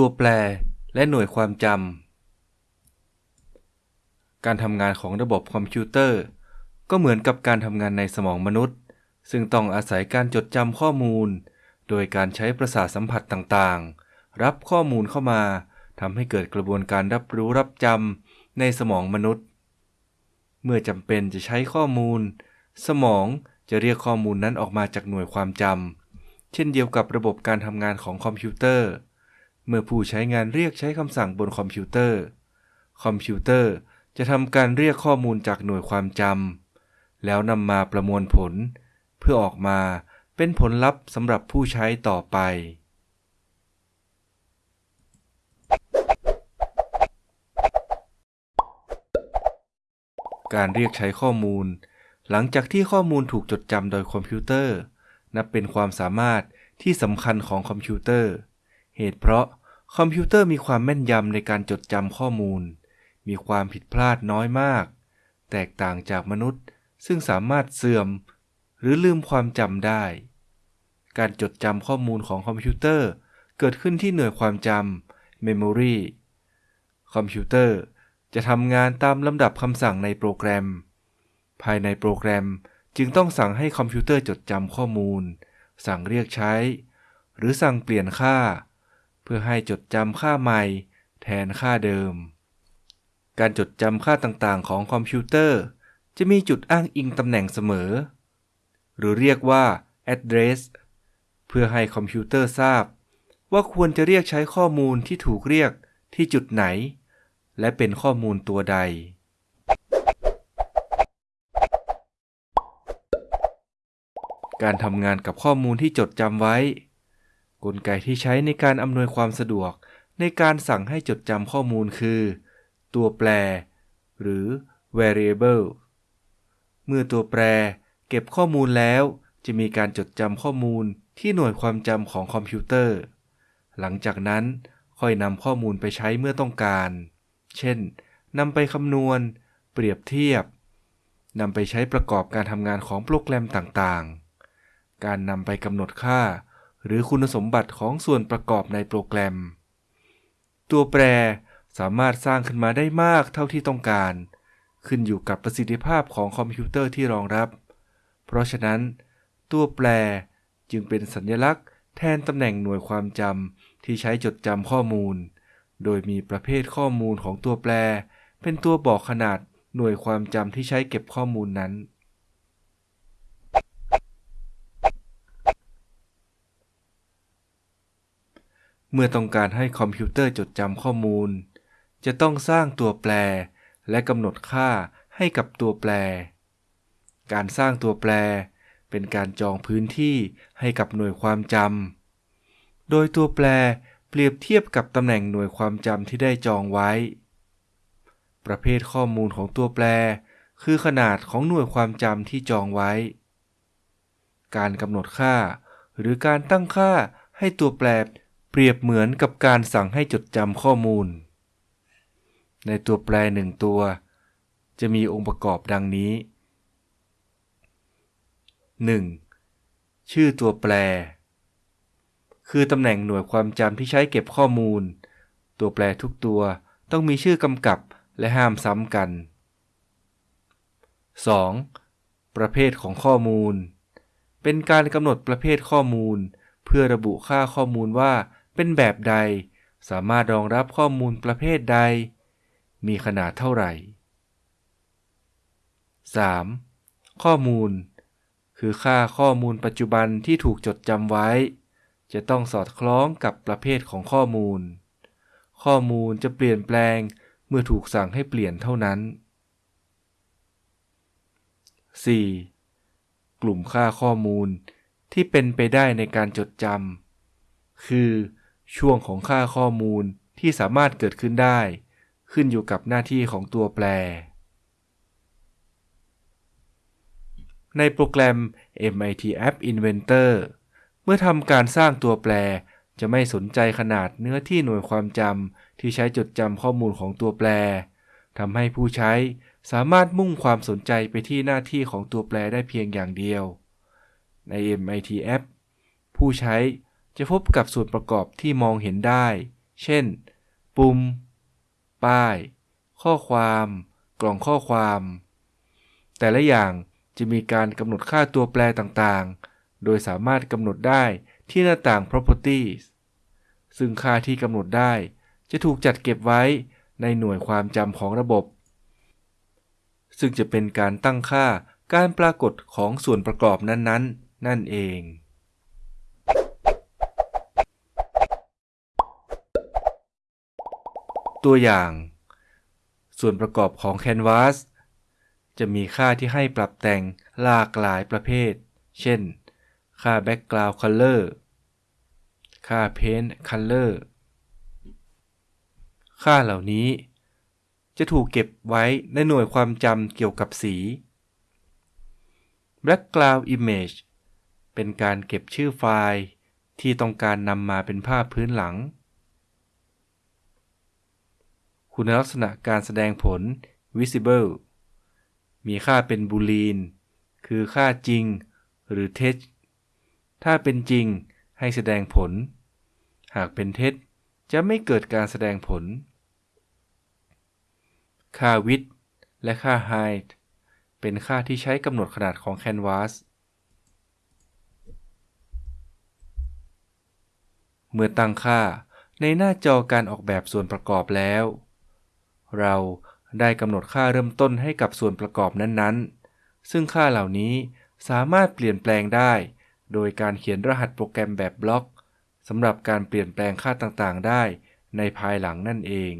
ตัวแปร และหน่วยความจำ การทำงานของระบบคอมพิวเตอร์ ก็เหมือนกับการทำงานในสมองมนุษย์ ซึ่งต้องอาศัยการจดจำข้อมูล โดยการใช้ประสาทสัมผัสต่างๆ รับข้อมูลเข้ามาทำให้เกิดกระบวนการรับรู้รับจำในสมองมนุษย์ เมื่อจำเป็นจะใช้ข้อมูล สมองจะเรียกข้อมูลนั้นออกมาจากหน่วยความจเช่นเดียวกับระบบการทำงานของคอมพิวเตอร์ เมื่อผู้ใช้งานเรียกใช้คำสั่งบนคอมพิวเตอร์ คอมพิวเตอร์จะทำการเรียกข้อมูลจากหน่วยความจำแล้วนำมาประมวลผล เพื่อออกมาเป็นผลลัพธ์สำหรับผู้ใช้ต่อไป การเรียกใช้ข้อมูล หลังจากที่ข้อมูลถูกจดจำโดยคอมพิวเตอร์ นับเป็นความสามารถที่สำคัญของคอมพิวเตอร์ เหตุเพราะ คอมพิวเตอร์มีความแม่นยำในการจดจำข้อมูล มีความผิดพลาดน้อยมาก แตกต่างจากมนุษย์ซึ่งสามารถเสื่อม หรือลืมความจำได้ การจดจำข้อมูลของคอมพิวเตอร์เกิดขึ้นที่หน่วยความจำ Memory คอมพิวเตอร์จะทำงานตามลำดับคำสั่งในโปรแกรม ภายในโปรแกรมจึงต้องสั่งให้คอมพิวเตอร์จดจำข้อมูล สั่งเรียกใช้ หรือสั่งเปลี่ยนค่า เพื่อให้จดจำค่าใหม่ แทนค่าเดิม การจดจำค่าต่างๆ ของคอมพิวเตอร์ จะมีจุดอ้างอิงตำแหน่งเสมอ หรือเรียกว่า address เพื่อให้คอมพิวเตอร์ทราบ ว่าควรจะเรียกใช้ข้อมูลที่ถูกเรียกที่จุดไหน และเป็นข้อมูลตัวใด การทำงานกับข้อมูลที่จดจำไว้ กลไกที่ใช้ในการอำนวยความสะดวก ในการสั่งให้จดจำข้อมูลคือ ตัวแปร หรือ variable เมื่อตัวแปร เก็บข้อมูลแล้ว จะมีการจดจำข้อมูลที่หน่วยความจำของคอมพิวเตอร์ หลังจากนั้นค่อยนำข้อมูลไปใช้เมื่อต้องการ เช่นนำไปคำนวณ เปรียบเทียบนำไปใช้ประกอบการทำงานของโปรแกรมต่างๆ การนำไปกำหนดค่า หรือคุณสมบัติของส่วนประกอบในโปรแกรม ตัวแปรสามารถสร้างขึ้นมาได้มากเท่าที่ต้องการ ขึ้นอยู่กับประสิทธิภาพของคอมพิวเตอร์ที่รองรับ เพราะฉะนั้น ตัวแปรจึงเป็นสัญลักษณ์ แทนตำแหน่งหน่วยความจำที่ใช้จดจำข้อมูล โดยมีประเภทข้อมูลของตัวแปร เป็นตัวบอกขนาดหน่วยความจำที่ใช้เก็บข้อมูลนั้น เมื่อต้องการให้คอมพิวเตอร์จดจำข้อมูล จะต้องสร้างตัวแปร และกำหนดค่าให้กับตัวแปร การสร้างตัวแปร เป็นการจองพื้นที่ให้กับหน่วยความจำ โดยตัวแปรเปรียบเทียบกับตำแหน่งหน่วยความจำที่ได้จองไว้ ประเภทข้อมูลของตัวแปร คือขนาดของหน่วยความจำที่จองไว้ การกำหนดค่า หรือการตั้งค่าให้ตัวแปร เปรียบเหมือนกับการสั่งให้จดจำข้อมูล ในตัวแปรหนึ่งตัว จะมีองค์ประกอบดังนี้ 1. ชื่อตัวแปร คือตำแหน่งหน่วยความจำที่ใช้เก็บข้อมูล ตัวแปรทุกตัวต้องมีชื่อกำกับและห้ามซ้ำกัน 2. ประเภทของข้อมูล เป็นการกำหนดประเภทข้อมูล เพื่อระบุค่าข้อมูลว่า เป็นแบบใด สามารถรองรับข้อมูลประเภทใด มีขนาดเท่าไหร่ 3. ข้อมูล คือค่าข้อมูลปัจจุบันที่ถูกจดจำไว้ จะต้องสอดคล้องกับประเภทของข้อมูล ข้อมูลจะเปลี่ยนแปลงเมื่อถูกสั่งให้เปลี่ยนเท่านั้น 4. กลุ่มค่าข้อมูลที่เป็นไปได้ในการจดจำคือ ช่วงของค่าข้อมูลที่สามารถเกิดขึ้นได้ ขึ้นอยู่กับหน้าที่ของตัวแปร ในโปรแกรม MIT App Inventor เมื่อทำการสร้างตัวแปรจะไม่สนใจขนาดเนื้อที่หน่วยความจำที่ใช้จดจำข้อมูลของตัวแปรทำให้ผู้ใช้สามารถมุ่งความสนใจไปที่หน้าที่ของตัวแปรได้เพียงอย่างเดียว ใน MIT App ผู้ใช้ จะพบกับส่วนประกอบที่มองเห็นได้ เช่น ปุ่ม ป้าย ข้อความ กล่องข้อความ แต่ละอย่างจะมีการกำหนดค่าตัวแปรต่างๆ โดยสามารถกำหนดได้ที่หน้าต่าง properties ซึ่งค่าที่กำหนดได้ จะถูกจัดเก็บไว้ในหน่วยความจำของระบบ ซึ่งจะเป็นการตั้งค่าการปรากฏของส่วนประกอบนั้นๆนั่นเอง ตัวอย่าง ส่วนประกอบของ Canvas จะมีค่าที่ให้ปรับแต่งหลากหลายประเภท เช่น ค่า Background Color ค่า Paint Color ค่าเหล่านี้ จะถูกเก็บไว้ในหน่วยความจำเกี่ยวกับสี Background Image เป็นการเก็บชื่อไฟล์ที่ต้องการนำมาเป็นภาพพื้นหลัง คุณลักษณะการแสดงผล Visible มีค่าเป็นบูลีน คือค่าจริงหรือเท็จ ถ้าเป็นจริงให้แสดงผล หากเป็นเท็จจะไม่เกิดการแสดงผล ค่า width และค่า height เป็นค่าที่ใช้กำหนดขนาดของ Canvas เมื่อตั้งค่าในหน้าจอการออกแบบส่วนประกอบแล้ว เราได้กำหนดค่าเริ่มต้นให้กับส่วนประกอบนั้นๆ ซึ่งค่าเหล่านี้สามารถเปลี่ยนแปลงได้ โดยการเขียนรหัสโปรแกรมแบบบล็อกสำหรับการเปลี่ยนแปลงค่าต่างๆ ได้ในภายหลังนั่นเอง